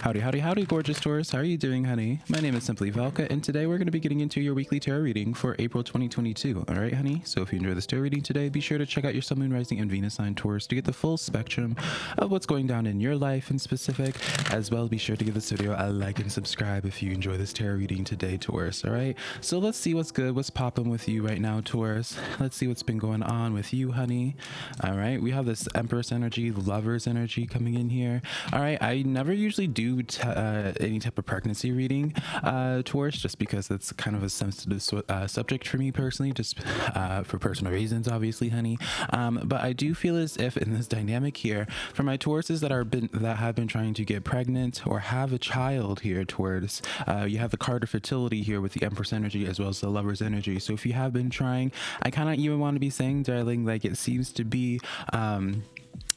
Howdy, howdy, howdy, gorgeous Taurus. How are you doing, honey? My name is Simply Velka, and today we're going to be getting into your weekly tarot reading for April 2022. All right, honey? So if you enjoy this tarot reading today, be sure to check out your Sun, Moon, Rising, and Venus sign Taurus to get the full spectrum of what's going down in your life in specific, as well be sure to give this video a like and subscribe if you enjoy this tarot reading today, Taurus. All right? So let's see what's good, what's popping with you right now, Taurus. Let's see what's been going on with you, honey. All right, we have this Empress energy, Lover's energy coming in here. All right, I never usually do uh, any type of pregnancy reading uh, Taurus just because it's kind of a sensitive uh, subject for me personally, just uh, for personal reasons, obviously, honey. Um, but I do feel as if in this dynamic here, for my Tauruses that are been that have been trying to get pregnant or have a child here, Taurus uh, you have the card of fertility here with the Empress energy as well as the Lover's energy. So if you have been trying, I kind of even want to be saying, darling, like it seems to be. Um,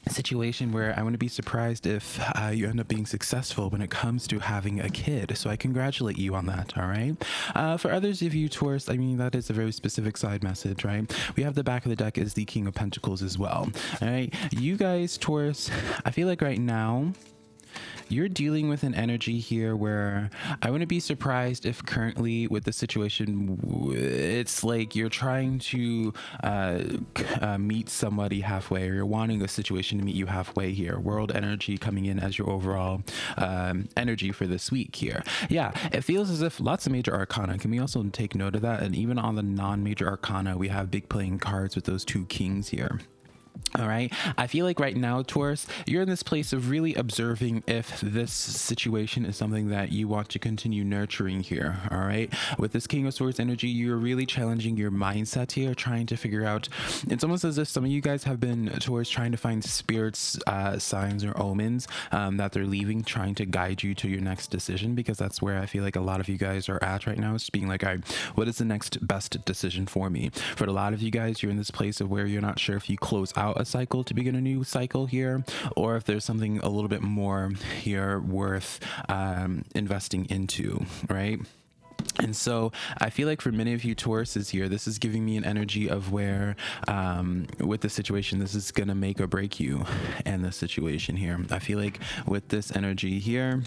situation where I to be surprised if uh, you end up being successful when it comes to having a kid. So I congratulate you on that. All right. Uh, for others of you Taurus, I mean, that is a very specific side message, right? We have the back of the deck is the King of Pentacles as well. All right. You guys, Taurus, I feel like right now, you're dealing with an energy here where I wouldn't be surprised if currently with the situation, it's like you're trying to uh, uh, meet somebody halfway or you're wanting a situation to meet you halfway here. World energy coming in as your overall um, energy for this week here. Yeah, it feels as if lots of major arcana. Can we also take note of that? And even on the non-major arcana, we have big playing cards with those two kings here. All right. I feel like right now, Taurus, you're in this place of really observing if this situation is something that you want to continue nurturing here. All right. With this King of Swords energy, you're really challenging your mindset here, trying to figure out. It's almost as if some of you guys have been Taurus, trying to find spirits, uh, signs, or omens um, that they're leaving, trying to guide you to your next decision, because that's where I feel like a lot of you guys are at right now. It's being like, all right, what is the next best decision for me? For a lot of you guys, you're in this place of where you're not sure if you close out a cycle to begin a new cycle here, or if there's something a little bit more here worth um, investing into, right? And so I feel like for many of you Tauruses here, this is giving me an energy of where um, with the situation, this is going to make or break you and the situation here. I feel like with this energy here,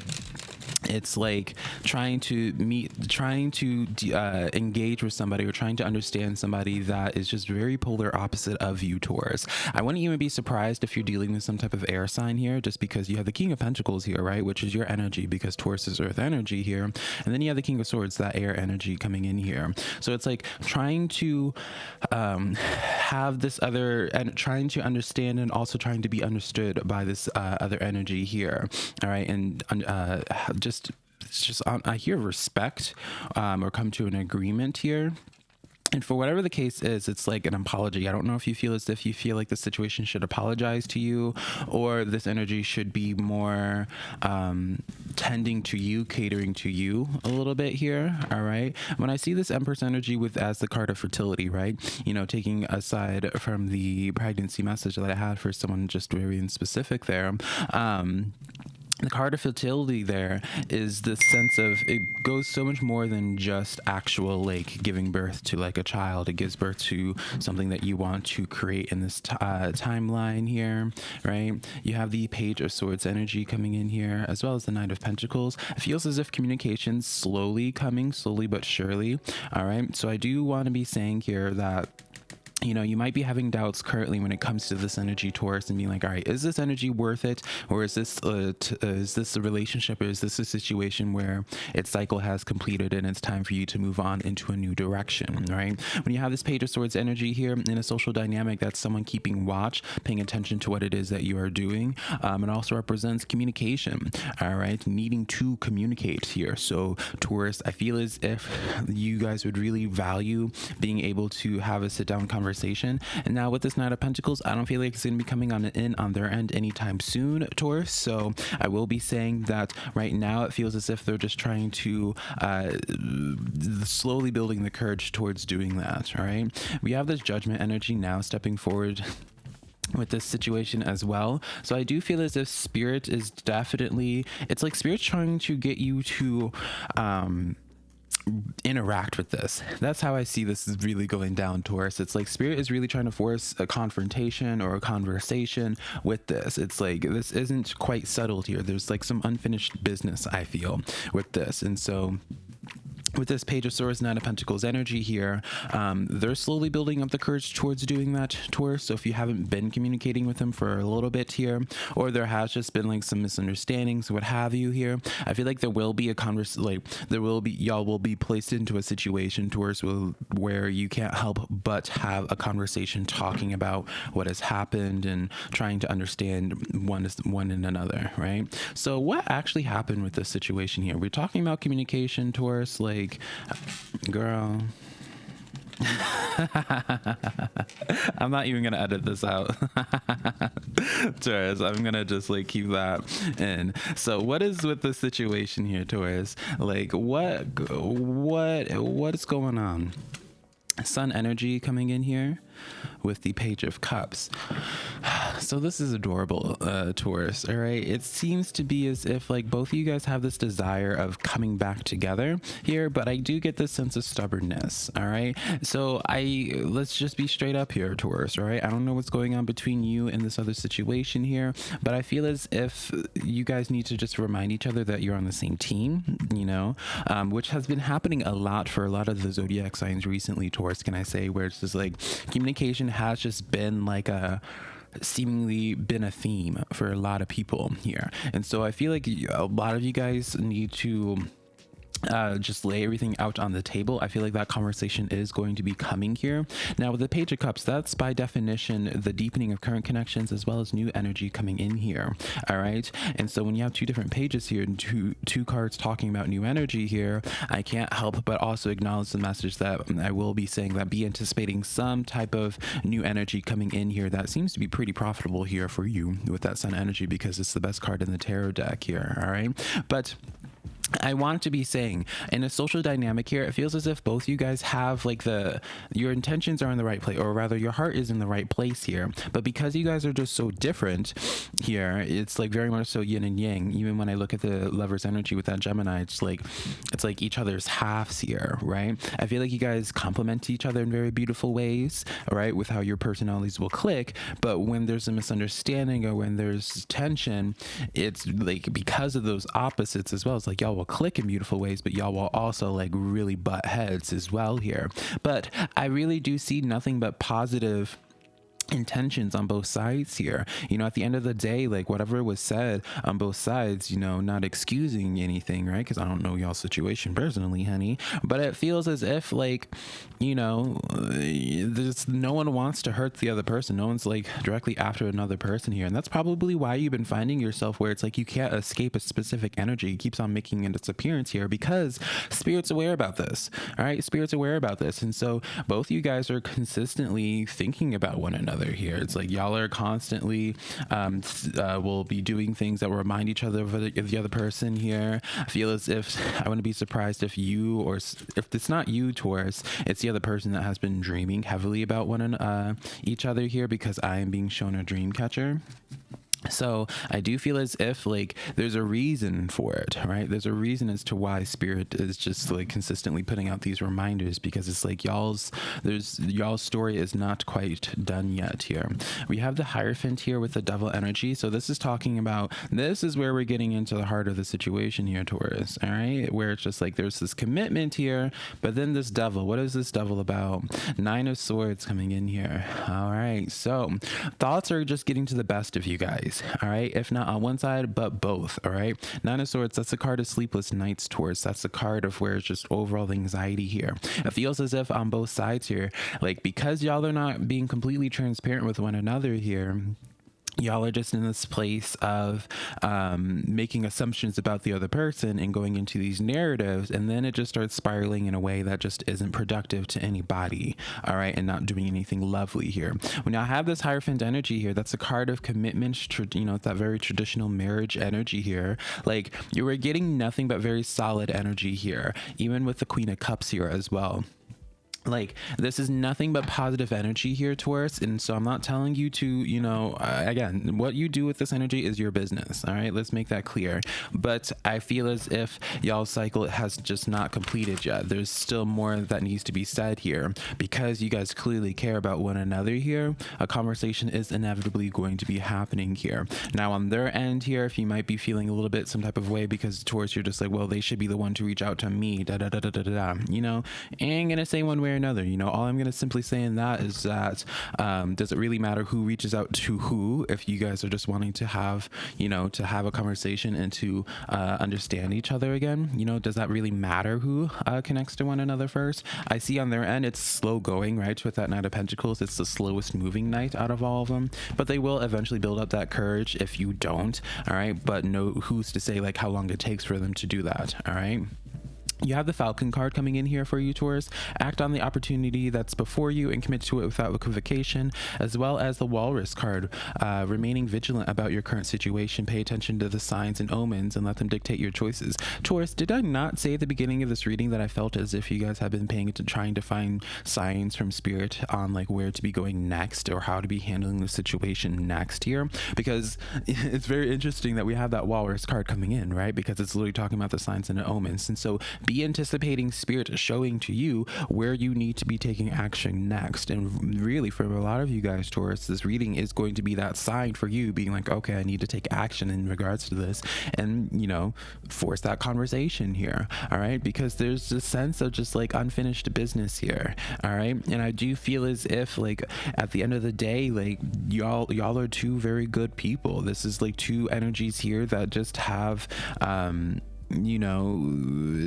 it's like trying to meet trying to uh, engage with somebody or trying to understand somebody that is just very polar opposite of you taurus. I wouldn't even be surprised if you're dealing with some type of air sign here just because you have the king of pentacles here right? Which is your energy because taurus is earth energy here. And then you have the king of swords that air energy coming in here. So it's like trying to um, have this other and trying to understand and also trying to be understood by this uh, other energy here all right? And uh, just it's just I hear respect um, or come to an agreement here and for whatever the case is, it's like an apology. I don't know if you feel as if you feel like the situation should apologize to you, or this energy should be more um, tending to you, catering to you a little bit here. All right. When I see this Empress energy with as the card of fertility, right? You know, taking aside from the pregnancy message that I had for someone just very in specific there. Um, the card of fertility there is the sense of it goes so much more than just actual like giving birth to like a child. It gives birth to something that you want to create in this uh, timeline here right? You have the page of swords energy coming in here as well as the knight of pentacles. It feels as if communication slowly coming slowly but surely. All right? So i do want to be saying here that you know, you might be having doubts currently when it comes to this energy Taurus and being like, all right, is this energy worth it? Or is this, uh, uh, is this a relationship or is this a situation where its cycle has completed and it's time for you to move on into a new direction, right? When you have this page of swords energy here in a social dynamic, that's someone keeping watch, paying attention to what it is that you are doing. Um, it also represents communication, all right? Needing to communicate here. So Taurus, I feel as if you guys would really value being able to have a sit down conversation conversation. And now with this Knight of Pentacles, I don't feel like it's going to be coming on in on their end anytime soon, Taurus. So I will be saying that right now it feels as if they're just trying to uh, slowly building the courage towards doing that. All right. We have this judgment energy now stepping forward with this situation as well. So I do feel as if spirit is definitely it's like spirit trying to get you to um interact with this. That's how I see this is really going down, Taurus. It's like spirit is really trying to force a confrontation or a conversation with this. It's like this isn't quite settled here. There's like some unfinished business I feel with this. And so with this page of swords nine of pentacles energy here um, they're slowly building up the courage towards doing that Taurus. so if you haven't been communicating with them for a little bit here or there has just been like some misunderstandings what have you here i feel like there will be a convers like there will be y'all will be placed into a situation will, where you can't help but have a conversation talking about what has happened and trying to understand one is one and another right so what actually happened with this situation here we're talking about communication Taurus like like, girl. I'm not even gonna edit this out. Taurus, I'm gonna just like keep that in. So what is with the situation here, Taurus? Like what what what is going on? Sun energy coming in here with the Page of Cups. So this is adorable, uh, Taurus. All right, it seems to be as if like both of you guys have this desire of coming back together here, but I do get this sense of stubbornness. All right, so I let's just be straight up here, Taurus. All right, I don't know what's going on between you and this other situation here, but I feel as if you guys need to just remind each other that you're on the same team. You know, um, which has been happening a lot for a lot of the zodiac signs recently, Taurus. Can I say where it's just like communication has just been like a seemingly been a theme for a lot of people here. And so I feel like a lot of you guys need to uh, just lay everything out on the table. I feel like that conversation is going to be coming here. Now, with the Page of Cups, that's by definition the deepening of current connections as well as new energy coming in here. All right. And so when you have two different pages here and two, two cards talking about new energy here, I can't help but also acknowledge the message that I will be saying that be anticipating some type of new energy coming in here that seems to be pretty profitable here for you with that Sun energy because it's the best card in the tarot deck here. All right. But I want to be saying in a social dynamic here, it feels as if both you guys have like the your intentions are in the right place, or rather, your heart is in the right place here. But because you guys are just so different here, it's like very much so yin and yang. Even when I look at the lover's energy with that Gemini, it's like it's like each other's halves here, right? I feel like you guys complement each other in very beautiful ways, right? With how your personalities will click. But when there's a misunderstanding or when there's tension, it's like because of those opposites as well. It's like will click in beautiful ways, but y'all will also like really butt heads as well here. But I really do see nothing but positive intentions on both sides here. You know at the end of the day like whatever was said on both sides you know not excusing anything right? Because i don't know y'all's situation personally honey but it feels as if like you know uh, there's no one wants to hurt the other person. No one's like directly after another person here. And that's probably why you've been finding yourself where it's like you can't escape a specific energy. It keeps on making its appearance here because spirit's aware about this all right? Spirit's aware about this. And so both you guys are consistently thinking about one another here. It's like y'all are constantly um, uh, will be doing things that will remind each other of the, of the, other person here. I feel as if I wouldn't be surprised if you or if it's not you, Taurus, it's the other person that has been dreaming heavily about one and uh, each other here because I am being shown a dream catcher. So I do feel as if like there's a reason for it, right? There's a reason as to why spirit is just like consistently putting out these reminders because it's like y'all's there's y'all's story is not quite done yet here. We have the Hierophant here with the devil energy. So this is talking about this is where we're getting into the heart of the situation here, Taurus. All right, where it's just like there's this commitment here, but then this devil. What is this devil about? Nine of Swords coming in here. All right, so thoughts are just getting to the best of you guys all right? If not on one side, but both, all right? Nine of Swords, that's the card of sleepless nights Taurus. That's the card of where it's just overall anxiety here. It feels as if on both sides here, like because y'all are not being completely transparent with one another here, y'all are just in this place of um, making assumptions about the other person and going into these narratives and then it just starts spiraling in a way that just isn't productive to anybody all right and not doing anything lovely here. When I have this hierophant energy here that's a card of commitment you know that very traditional marriage energy here. Like you were getting nothing but very solid energy here even with the queen of cups here as well like this is nothing but positive energy here taurus. And so i'm not telling you to you know uh, again what you do with this energy is your business. All right? Let's make that clear. But i feel as if y'all's cycle has just not completed yet. There's still more that needs to be said here. Because you guys clearly care about one another here a conversation is inevitably going to be happening here. Now on their end here if you might be feeling a little bit some type of way because taurus you're just like well they should be the one to reach out to me da da da da da da you know? Ain't gonna say one way or another. You know, all I'm going to simply say in that is that um, does it really matter who reaches out to who if you guys are just wanting to have, you know, to have a conversation and to uh, understand each other again? You know, does that really matter who uh, connects to one another first? I see on their end it's slow going, right? With that Knight of Pentacles, it's the slowest moving knight out of all of them, but they will eventually build up that courage if you don't, all right? But no, who's to say like how long it takes for them to do that, all right? You have the Falcon card coming in here for you, Taurus. Act on the opportunity that's before you and commit to it without equivocation, as well as the Walrus card. Uh, remaining vigilant about your current situation. Pay attention to the signs and omens and let them dictate your choices. Taurus, did I not say at the beginning of this reading that I felt as if you guys have been paying to trying to find signs from spirit on like where to be going next or how to be handling the situation next here? Because it's very interesting that we have that Walrus card coming in, right? Because it's literally talking about the signs and omens. And so be anticipating spirit showing to you where you need to be taking action next. And really, for a lot of you guys, Taurus, this reading is going to be that sign for you being like, okay, I need to take action in regards to this and, you know, force that conversation here. All right. Because there's a sense of just like unfinished business here. All right. And I do feel as if, like, at the end of the day, like, y'all, y'all are two very good people. This is like two energies here that just have, um, you know,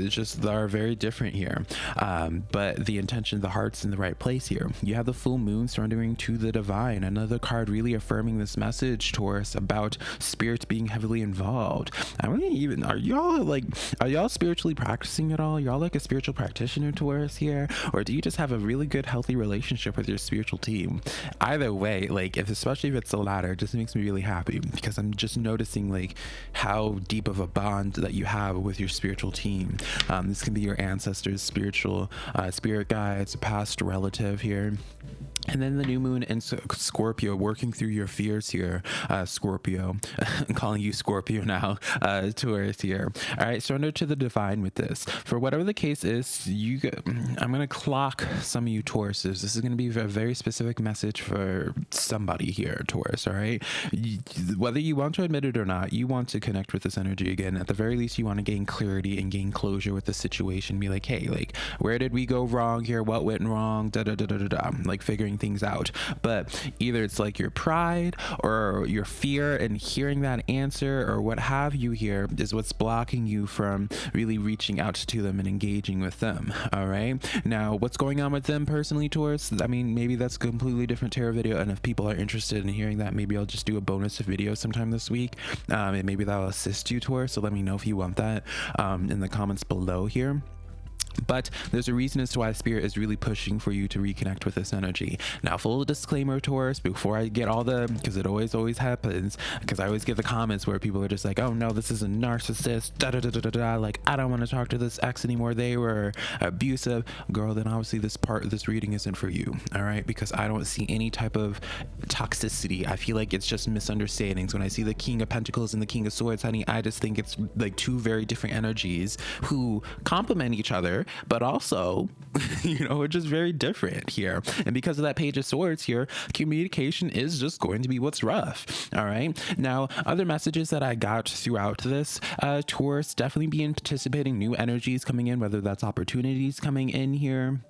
it's just are very different here. Um, but the intention, the heart's in the right place here. You have the full moon surrendering to the divine. Another card really affirming this message, Taurus, about spirits being heavily involved. I don't even, are y'all like, are y'all spiritually practicing at all? Y'all like a spiritual practitioner, Taurus, here? Or do you just have a really good, healthy relationship with your spiritual team? Either way, like, if especially if it's the latter, it just makes me really happy because I'm just noticing like how deep of a bond that you have have with your spiritual team. Um, this can be your ancestors, spiritual uh, spirit guides, past relative here. And then the new moon in Scorpio, working through your fears here, uh, Scorpio. I'm calling you Scorpio now, uh, Taurus here. All right, surrender to the divine with this. For whatever the case is, you. I'm gonna clock some of you Tauruses. This is gonna be a very specific message for somebody here, Taurus. All right, whether you want to admit it or not, you want to connect with this energy again. At the very least, you want to gain clarity and gain closure with the situation. Be like, hey, like, where did we go wrong here? What went wrong? Da da da da da da. Like figuring things out. But either it's like your pride or your fear and hearing that answer or what have you here is what's blocking you from really reaching out to them and engaging with them. All right. Now, what's going on with them personally, Taurus? I mean, maybe that's a completely different tarot video. And if people are interested in hearing that, maybe I'll just do a bonus video sometime this week. Um, and maybe that'll assist you, Taurus. So let me know if you want that um, in the comments below here. But there's a reason as to why Spirit is really pushing for you to reconnect with this energy. Now, full disclaimer, Taurus, before I get all the, because it always, always happens, because I always get the comments where people are just like, oh no, this is a narcissist, da da da da da like, I don't want to talk to this ex anymore. They were abusive. Girl, then obviously this part of this reading isn't for you, all right? Because I don't see any type of toxicity. I feel like it's just misunderstandings. When I see the King of Pentacles and the King of Swords, honey, I just think it's like two very different energies who complement each other but also, you know, it's just very different here. And because of that Page of Swords here, communication is just going to be what's rough. All right. Now, other messages that I got throughout this uh, Taurus definitely be anticipating new energies coming in, whether that's opportunities coming in here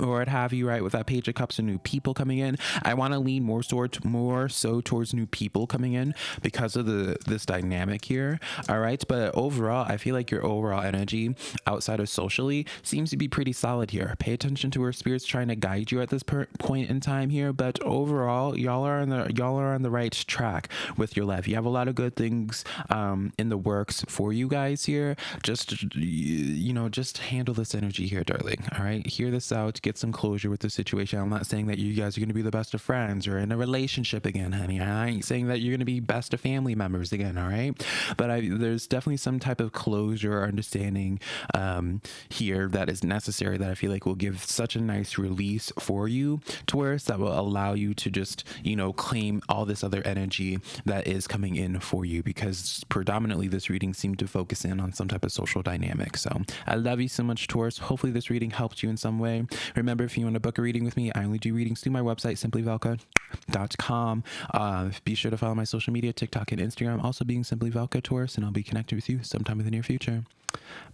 or what have you, right? With that page of cups and new people coming in, I want to lean more sort more so towards new people coming in because of the this dynamic here. All right, but overall, I feel like your overall energy outside of socially seems to be pretty solid here. Pay attention to where spirits trying to guide you at this point in time here, but overall, y'all are on the y'all are on the right track with your life. You have a lot of good things um, in the works for you guys here. Just you know, just handle this energy here, darling. All right, hear this out get some closure with the situation. I'm not saying that you guys are going to be the best of friends or in a relationship again, honey. I ain't saying that you're going to be best of family members again, all right? But I, there's definitely some type of closure or understanding um, here that is necessary that I feel like will give such a nice release for you, Taurus, that will allow you to just, you know, claim all this other energy that is coming in for you because predominantly this reading seemed to focus in on some type of social dynamic. So I love you so much, Taurus. Hopefully, this reading helped you in some way. Remember, if you want to book a reading with me, I only do readings through my website, simplyvelka.com. Uh, be sure to follow my social media, TikTok and Instagram, also being Simply Velka Taurus, and I'll be connected with you sometime in the near future.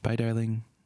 Bye, darling.